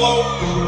Hello.